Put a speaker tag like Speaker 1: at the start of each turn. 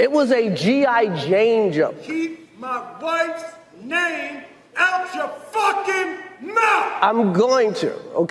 Speaker 1: It was a G.I. Jane jump.
Speaker 2: Keep my wife's name out your fucking mouth!
Speaker 1: I'm going to, okay?